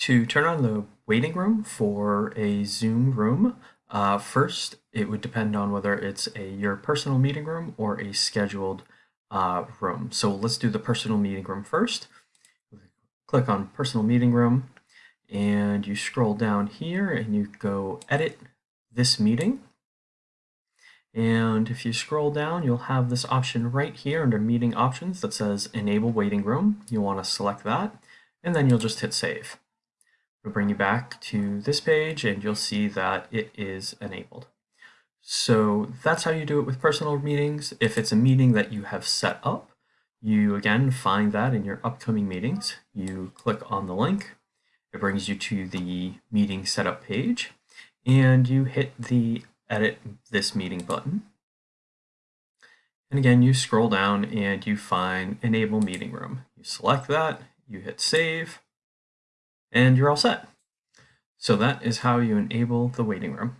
To turn on the waiting room for a Zoom room, uh, first it would depend on whether it's a your personal meeting room or a scheduled uh, room. So let's do the personal meeting room first. Click on personal meeting room and you scroll down here and you go edit this meeting. And if you scroll down, you'll have this option right here under meeting options that says enable waiting room. You want to select that and then you'll just hit save. It'll bring you back to this page and you'll see that it is enabled. So that's how you do it with personal meetings. If it's a meeting that you have set up, you again find that in your upcoming meetings. You click on the link, it brings you to the meeting setup page, and you hit the edit this meeting button. And again, you scroll down and you find enable meeting room. You select that, you hit save, and you're all set. So that is how you enable the waiting room.